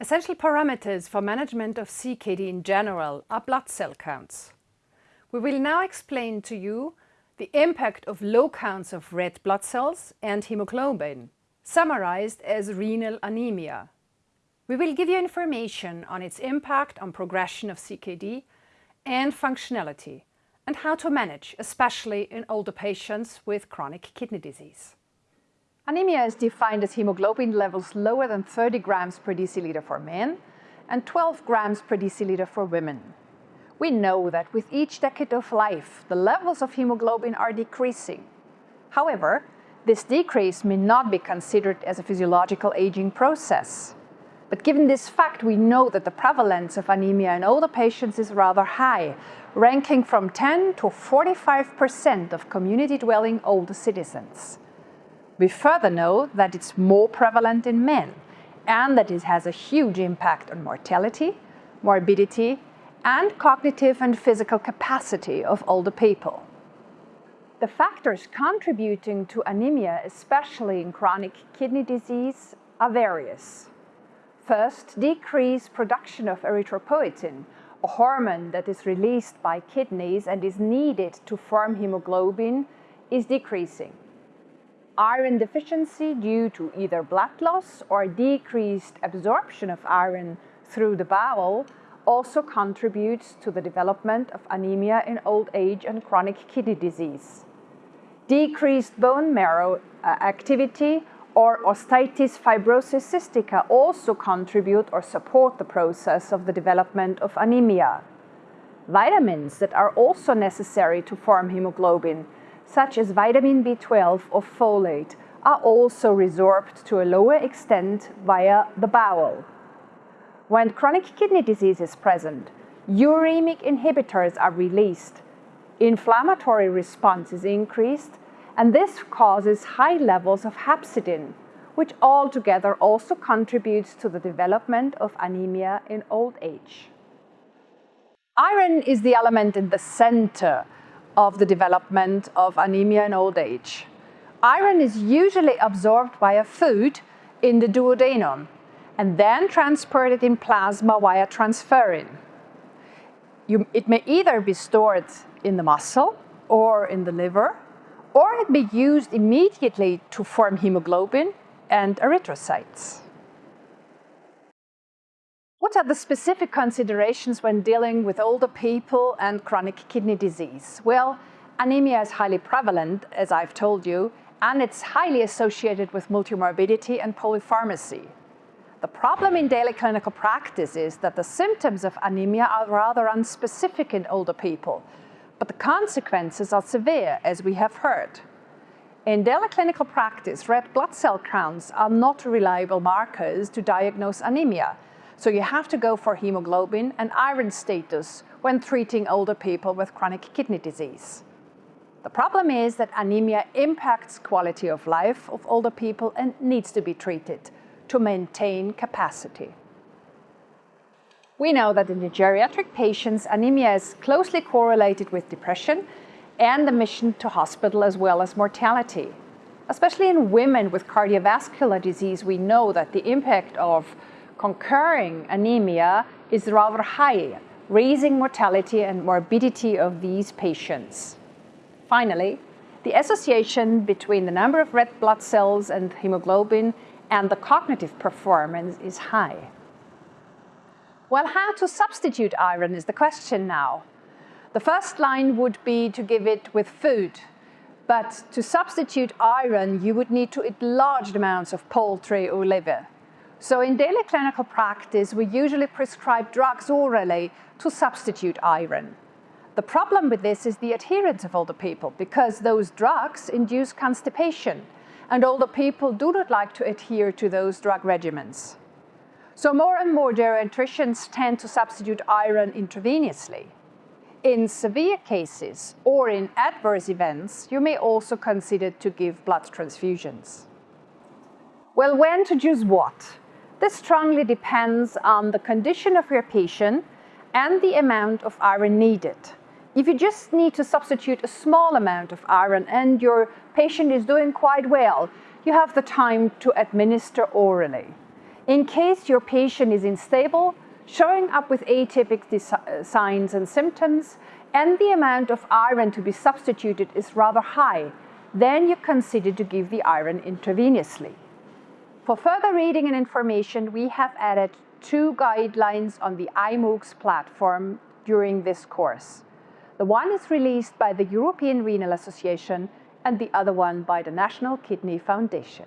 Essential parameters for management of CKD in general are blood cell counts. We will now explain to you the impact of low counts of red blood cells and hemoglobin, summarized as renal anemia. We will give you information on its impact on progression of CKD and functionality, and how to manage, especially in older patients with chronic kidney disease. Anemia is defined as hemoglobin levels lower than 30 grams per deciliter for men and 12 grams per deciliter for women. We know that with each decade of life, the levels of hemoglobin are decreasing. However, this decrease may not be considered as a physiological aging process. But given this fact, we know that the prevalence of anemia in older patients is rather high, ranking from 10 to 45% of community-dwelling older citizens. We further know that it's more prevalent in men and that it has a huge impact on mortality, morbidity, and cognitive and physical capacity of older people. The factors contributing to anemia, especially in chronic kidney disease, are various. First, decreased production of erythropoietin, a hormone that is released by kidneys and is needed to form hemoglobin, is decreasing iron deficiency due to either blood loss or decreased absorption of iron through the bowel also contributes to the development of anemia in old age and chronic kidney disease. Decreased bone marrow uh, activity or osteitis fibrosa cystica also contribute or support the process of the development of anemia. Vitamins that are also necessary to form hemoglobin such as vitamin B12 or folate, are also resorbed to a lower extent via the bowel. When chronic kidney disease is present, uremic inhibitors are released, inflammatory response is increased, and this causes high levels of hepcidin, which altogether also contributes to the development of anemia in old age. Iron is the element in the center of the development of anemia in old age. Iron is usually absorbed by a food in the duodenum and then transported in plasma via transferrin. You, it may either be stored in the muscle or in the liver, or it may be used immediately to form hemoglobin and erythrocytes. What are the specific considerations when dealing with older people and chronic kidney disease? Well, anemia is highly prevalent, as I've told you, and it's highly associated with multimorbidity and polypharmacy. The problem in daily clinical practice is that the symptoms of anemia are rather unspecific in older people, but the consequences are severe, as we have heard. In daily clinical practice, red blood cell counts are not reliable markers to diagnose anemia, so you have to go for hemoglobin and iron status when treating older people with chronic kidney disease. The problem is that anemia impacts quality of life of older people and needs to be treated to maintain capacity. We know that in the geriatric patients, anemia is closely correlated with depression and admission to hospital as well as mortality. Especially in women with cardiovascular disease, we know that the impact of concurring anemia is rather high, raising mortality and morbidity of these patients. Finally, the association between the number of red blood cells and hemoglobin and the cognitive performance is high. Well, how to substitute iron is the question now. The first line would be to give it with food, but to substitute iron, you would need to eat large amounts of poultry or liver. So in daily clinical practice, we usually prescribe drugs orally to substitute iron. The problem with this is the adherence of older people because those drugs induce constipation and older people do not like to adhere to those drug regimens. So more and more geriatricians tend to substitute iron intravenously. In severe cases or in adverse events, you may also consider to give blood transfusions. Well, when to choose what? This strongly depends on the condition of your patient and the amount of iron needed. If you just need to substitute a small amount of iron and your patient is doing quite well, you have the time to administer orally. In case your patient is unstable, showing up with atypical signs and symptoms, and the amount of iron to be substituted is rather high, then you consider to give the iron intravenously. For further reading and information, we have added two guidelines on the iMooX platform during this course. The one is released by the European Renal Association and the other one by the National Kidney Foundation.